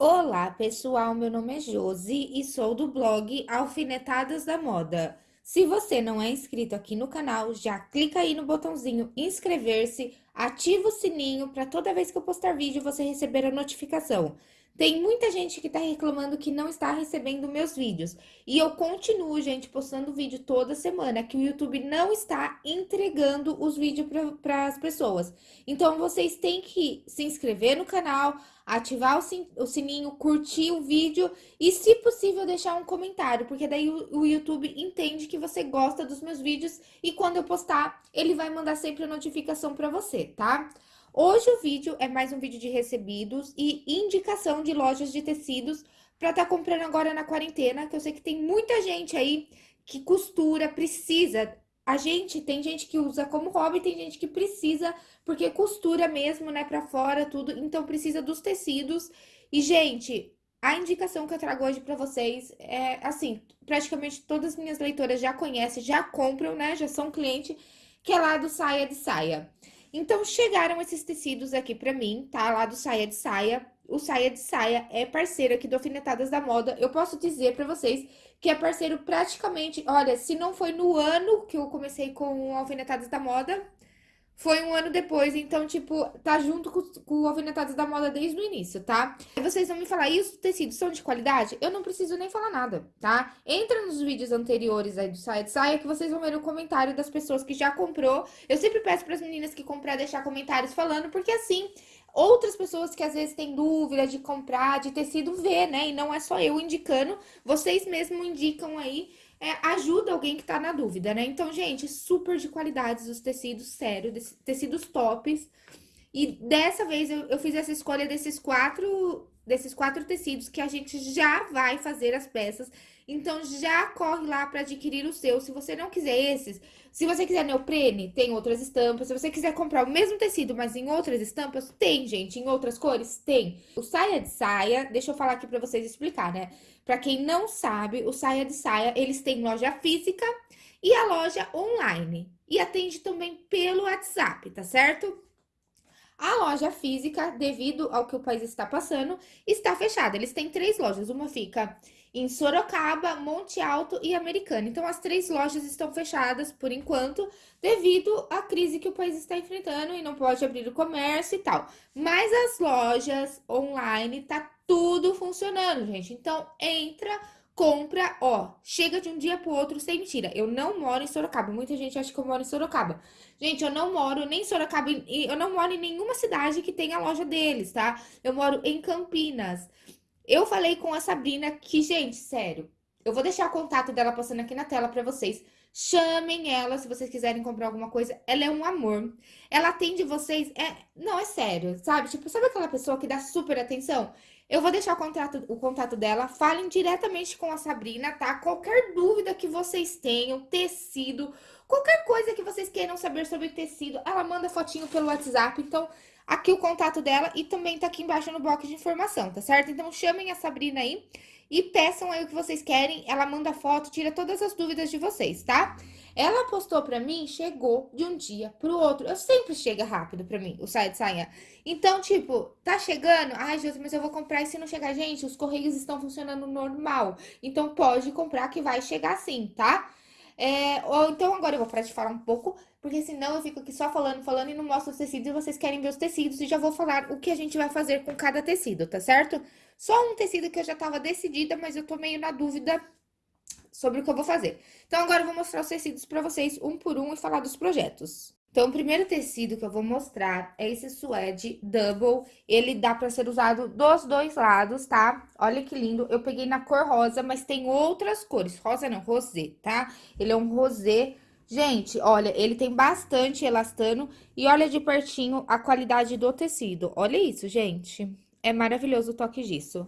Olá, pessoal. Meu nome é Josi e sou do blog Alfinetadas da Moda. Se você não é inscrito aqui no canal, já clica aí no botãozinho inscrever-se, ativa o sininho para toda vez que eu postar vídeo você receber a notificação. Tem muita gente que tá reclamando que não está recebendo meus vídeos. E eu continuo, gente, postando vídeo toda semana, que o YouTube não está entregando os vídeos para as pessoas. Então, vocês têm que se inscrever no canal, ativar o sininho, curtir o vídeo e, se possível, deixar um comentário, porque daí o YouTube entende que você gosta dos meus vídeos e quando eu postar, ele vai mandar sempre a notificação para você, tá? Hoje o vídeo é mais um vídeo de recebidos e indicação de lojas de tecidos para estar tá comprando agora na quarentena, que eu sei que tem muita gente aí que costura, precisa. A gente, tem gente que usa como hobby, tem gente que precisa, porque costura mesmo, né, para fora, tudo, então precisa dos tecidos. E, gente, a indicação que eu trago hoje para vocês é, assim, praticamente todas as minhas leitoras já conhecem, já compram, né, já são cliente, que é lá do Saia de Saia. Então, chegaram esses tecidos aqui pra mim, tá? Lá do Saia de Saia. O Saia de Saia é parceiro aqui do Alfinetadas da Moda. Eu posso dizer pra vocês que é parceiro praticamente... Olha, se não foi no ano que eu comecei com Alfinetadas da Moda, foi um ano depois, então, tipo, tá junto com, com o Alfinetados da Moda desde o início, tá? E vocês vão me falar, e os tecidos são de qualidade? Eu não preciso nem falar nada, tá? Entra nos vídeos anteriores aí do Saia de Saia que vocês vão ver o comentário das pessoas que já comprou. Eu sempre peço para as meninas que comprar deixar comentários falando, porque assim, outras pessoas que às vezes têm dúvida de comprar, de tecido, vê, né? E não é só eu indicando, vocês mesmo indicam aí é, ajuda alguém que tá na dúvida, né? Então, gente, super de qualidades os tecidos, sério, tecidos tops. E dessa vez eu, eu fiz essa escolha desses quatro, desses quatro tecidos que a gente já vai fazer as peças. Então, já corre lá para adquirir o seu. Se você não quiser esses, se você quiser neoprene, tem outras estampas. Se você quiser comprar o mesmo tecido, mas em outras estampas, tem, gente. Em outras cores, tem. O saia de saia, deixa eu falar aqui para vocês explicar, né? Para quem não sabe, o saia de saia, eles têm loja física e a loja online. E atende também pelo WhatsApp, tá certo? A loja física, devido ao que o país está passando, está fechada. Eles têm três lojas. Uma fica em Sorocaba, Monte Alto e Americana. Então, as três lojas estão fechadas por enquanto, devido à crise que o país está enfrentando e não pode abrir o comércio e tal. Mas as lojas online tá tudo funcionando, gente. Então, entra, compra, ó, chega de um dia pro outro, sem mentira. Eu não moro em Sorocaba. Muita gente acha que eu moro em Sorocaba. Gente, eu não moro nem em Sorocaba, eu não moro em nenhuma cidade que tenha loja deles, tá? Eu moro em Campinas. Eu falei com a Sabrina que, gente, sério, eu vou deixar o contato dela passando aqui na tela pra vocês. Chamem ela se vocês quiserem comprar alguma coisa. Ela é um amor. Ela atende vocês. É... Não, é sério, sabe? Tipo, sabe aquela pessoa que dá super atenção? Eu vou deixar o contato, o contato dela. Falem diretamente com a Sabrina, tá? Qualquer dúvida que vocês tenham, tecido, qualquer coisa que vocês queiram saber sobre tecido, ela manda fotinho pelo WhatsApp. Então, aqui o contato dela e também tá aqui embaixo no box de informação, tá certo? Então chamem a Sabrina aí e peçam aí o que vocês querem, ela manda foto, tira todas as dúvidas de vocês, tá? Ela postou pra mim, chegou de um dia pro outro. Eu sempre chega rápido pra mim, o saia de saia. Então, tipo, tá chegando? Ai, Jesus, mas eu vou comprar e se não chegar, gente, os correios estão funcionando normal. Então, pode comprar que vai chegar sim, tá? É, ou então agora eu vou parar de falar um pouco, porque senão eu fico aqui só falando, falando e não mostro os tecidos e vocês querem ver os tecidos e já vou falar o que a gente vai fazer com cada tecido, tá certo? Só um tecido que eu já tava decidida, mas eu tô meio na dúvida sobre o que eu vou fazer. Então agora eu vou mostrar os tecidos pra vocês um por um e falar dos projetos. Então, o primeiro tecido que eu vou mostrar é esse suede double. Ele dá pra ser usado dos dois lados, tá? Olha que lindo. Eu peguei na cor rosa, mas tem outras cores. Rosa não, rosé, tá? Ele é um rosé. Gente, olha, ele tem bastante elastano. E olha de pertinho a qualidade do tecido. Olha isso, gente. É maravilhoso o toque disso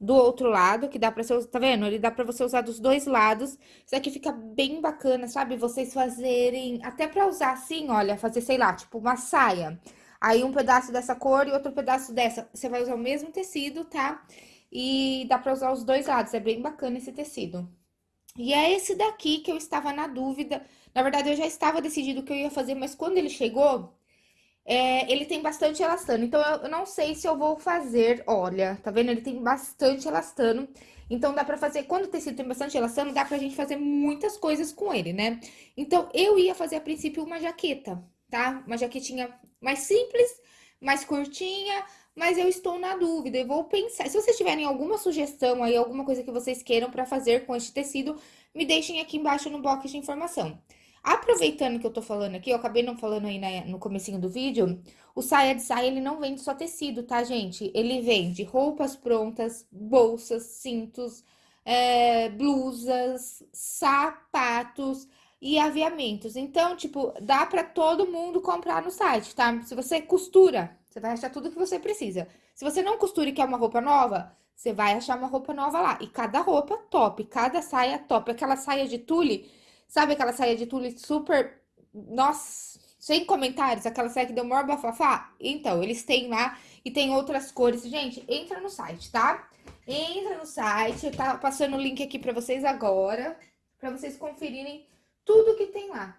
do outro lado, que dá pra você, tá vendo? Ele dá pra você usar dos dois lados. Isso aqui fica bem bacana, sabe? Vocês fazerem, até pra usar assim, olha, fazer, sei lá, tipo uma saia. Aí um pedaço dessa cor e outro pedaço dessa. Você vai usar o mesmo tecido, tá? E dá pra usar os dois lados, é bem bacana esse tecido. E é esse daqui que eu estava na dúvida. Na verdade, eu já estava decidido que eu ia fazer, mas quando ele chegou, É, ele tem bastante elastano, então eu não sei se eu vou fazer, olha, tá vendo? Ele tem bastante elastano, então dá pra fazer, quando o tecido tem bastante elastano, dá pra gente fazer muitas coisas com ele, né? Então eu ia fazer a princípio uma jaqueta, tá? Uma jaquetinha mais simples, mais curtinha, mas eu estou na dúvida, eu vou pensar. Se vocês tiverem alguma sugestão aí, alguma coisa que vocês queiram para fazer com este tecido, me deixem aqui embaixo no box de informação. Aproveitando que eu tô falando aqui, eu acabei não falando aí né, no comecinho do vídeo, o saia de saia, ele não vende só tecido, tá, gente? Ele vende roupas prontas, bolsas, cintos, é, blusas, sapatos e aviamentos. Então, tipo, dá pra todo mundo comprar no site, tá? Se você costura, você vai achar tudo que você precisa. Se você não costura e quer uma roupa nova, você vai achar uma roupa nova lá. E cada roupa top, cada saia top. Aquela saia de tule, sabe aquela saia de tule super... Nossa, sem comentários, aquela saia que deu maior bafafá? Então, eles têm lá e tem outras cores. Gente, entra no site, tá? Entra no site, tá passando o link aqui pra vocês agora, pra vocês conferirem tudo que tem lá.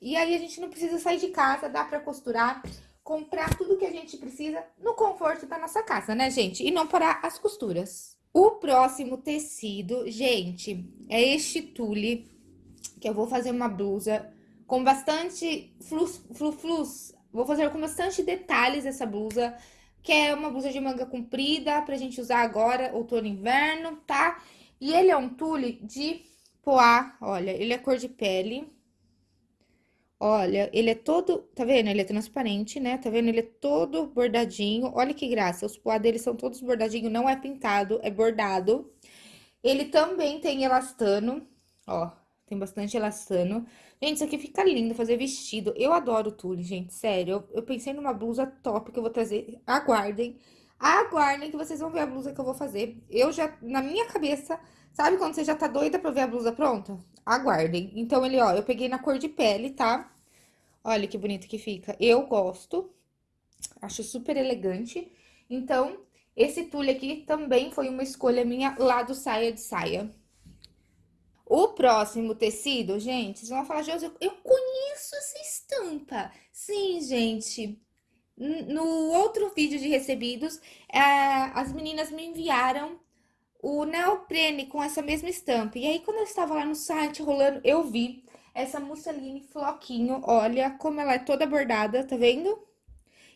E aí, a gente não precisa sair de casa, dá pra costurar comprar tudo que a gente precisa no conforto da nossa casa, né, gente? E não parar as costuras. O próximo tecido, gente, é este tule, que eu vou fazer uma blusa com bastante flus, flus. Vou fazer com bastante detalhes essa blusa, que é uma blusa de manga comprida pra gente usar agora, outono e inverno, tá? E ele é um tule de poá, olha, ele é cor de pele, Olha, ele é todo, tá vendo? Ele é transparente, né? Tá vendo? Ele é todo bordadinho. Olha que graça, os poá dele são todos bordadinhos, não é pintado, é bordado. Ele também tem elastano, ó, tem bastante elastano. Gente, isso aqui fica lindo, fazer vestido. Eu adoro tule, gente, sério. Eu, eu pensei numa blusa top que eu vou trazer. Aguardem, aguardem que vocês vão ver a blusa que eu vou fazer. Eu já, na minha cabeça, sabe quando você já tá doida pra ver a blusa pronta? aguardem. Então, ele, ó, eu peguei na cor de pele, tá? Olha que bonito que fica. Eu gosto, acho super elegante. Então, esse tule aqui também foi uma escolha minha lá do Saia de Saia. O próximo tecido, gente, vocês vão falar, Josi, eu conheço essa estampa. Sim, gente. No outro vídeo de recebidos, é, as meninas me enviaram o neoprene com essa mesma estampa. E aí, quando eu estava lá no site rolando, eu vi essa musseline floquinho, olha como ela é toda bordada, tá vendo?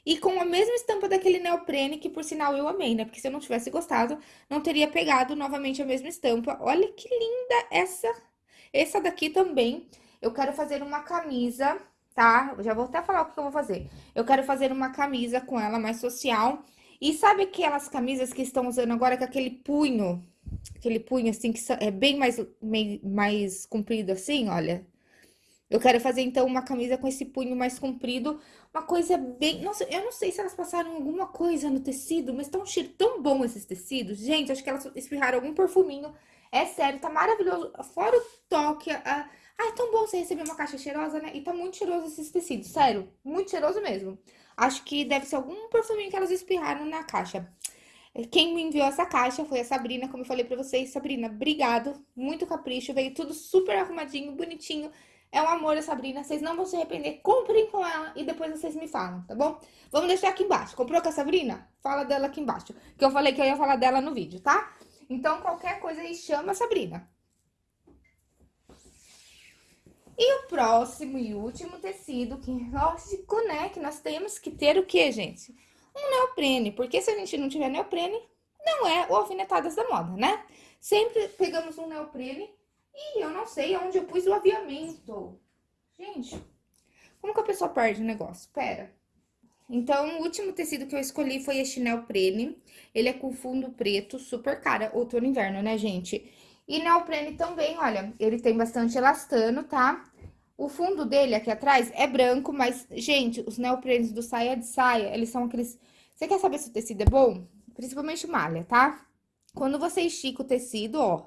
E com a mesma estampa daquele neoprene, que por sinal eu amei, né? Porque se eu não tivesse gostado, não teria pegado novamente a mesma estampa. Olha que linda essa, essa daqui também. Eu quero fazer uma camisa, tá? Eu já vou até falar o que eu vou fazer. Eu quero fazer uma camisa com ela mais social e sabe aquelas camisas que estão usando agora com aquele punho, aquele punho assim, que é bem mais, mais comprido assim, olha. Eu quero fazer, então, uma camisa com esse punho mais comprido, uma coisa bem... Nossa, eu não sei se elas passaram alguma coisa no tecido, mas tá um cheiro tão bom esses tecidos. Gente, acho que elas espirraram algum perfuminho. É sério, tá maravilhoso. Fora o toque. Ah, é tão bom você receber uma caixa cheirosa, né? E tá muito cheiroso esses tecidos, sério, muito cheiroso mesmo. Acho que deve ser algum perfuminho que elas espirraram na caixa. Quem me enviou essa caixa foi a Sabrina, como eu falei pra vocês. Sabrina, obrigado, muito capricho, veio tudo super arrumadinho, bonitinho. É um amor a Sabrina, vocês não vão se arrepender. Comprem com ela e depois vocês me falam, tá bom? Vamos deixar aqui embaixo. Comprou com a Sabrina? Fala dela aqui embaixo, que eu falei que eu ia falar dela no vídeo, tá? Então, qualquer coisa aí, chama a Sabrina. E o próximo e último tecido, que lógico, né, que nós temos que ter o que, gente? Um neoprene, porque se a gente não tiver neoprene, não é o alfinetadas da moda, né? Sempre pegamos um neoprene e eu não sei onde eu pus o aviamento. Gente, como que a pessoa perde o negócio? Pera. Então, o último tecido que eu escolhi foi este neoprene. Ele é com fundo preto, super cara, outono e inverno, né, gente? E neoprene também, olha, ele tem bastante elastano, tá? O fundo dele aqui atrás é branco, mas, gente, os neoprenes do saia de saia, eles são aqueles... Você quer saber se o tecido é bom? Principalmente malha, tá? Quando você estica o tecido, ó,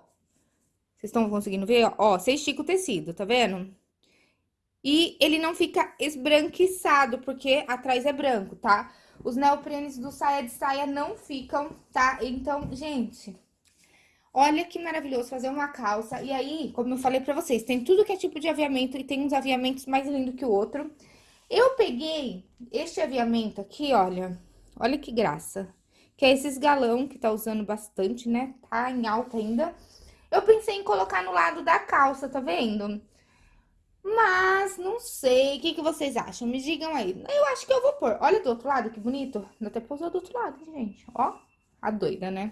vocês estão conseguindo ver? Ó, você estica o tecido, tá vendo? E ele não fica esbranquiçado, porque atrás é branco, tá? Os neoprenes do saia de saia não ficam, tá? Então, gente, Olha que maravilhoso fazer uma calça. E aí, como eu falei pra vocês, tem tudo que é tipo de aviamento e tem uns aviamentos mais lindos que o outro. Eu peguei este aviamento aqui, olha, olha que graça. Que é esses galão que tá usando bastante, né? Tá em alta ainda. Eu pensei em colocar no lado da calça, tá vendo? Mas, não sei, o que, que vocês acham? Me digam aí. Eu acho que eu vou pôr. Olha do outro lado, que bonito. Até pousou do outro lado, gente. Ó, a doida, né?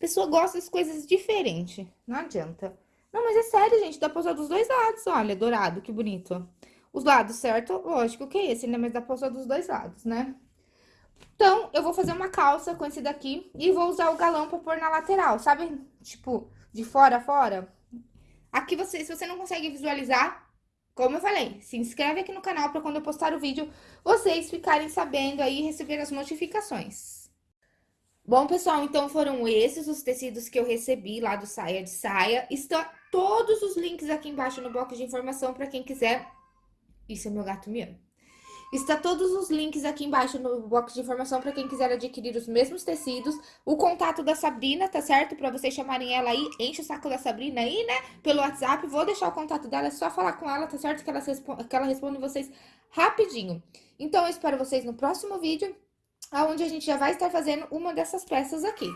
Pessoa gosta das coisas diferentes. Não adianta. Não, mas é sério, gente. Dá pra usar dos dois lados. Olha, dourado, que bonito. Os lados, certo? Lógico que é esse, né? Mas dá pra usar dos dois lados, né? Então, eu vou fazer uma calça com esse daqui e vou usar o galão pra pôr na lateral, sabe? Tipo, de fora a fora. Aqui, você, se você não consegue visualizar, como eu falei, se inscreve aqui no canal pra quando eu postar o vídeo, vocês ficarem sabendo aí e receber as notificações. Bom, pessoal, então foram esses os tecidos que eu recebi lá do Saia de Saia. Estão todos os links aqui embaixo no bloco de informação para quem quiser. Isso é meu gato miando. Está todos os links aqui embaixo no box de informação para quem quiser adquirir os mesmos tecidos. O contato da Sabrina, tá certo? Para vocês chamarem ela aí, enche o saco da Sabrina aí, né? Pelo WhatsApp, vou deixar o contato dela, é só falar com ela, tá certo? Que ela, que ela responde vocês rapidinho. Então, eu espero vocês no próximo vídeo, onde a gente já vai estar fazendo uma dessas peças aqui.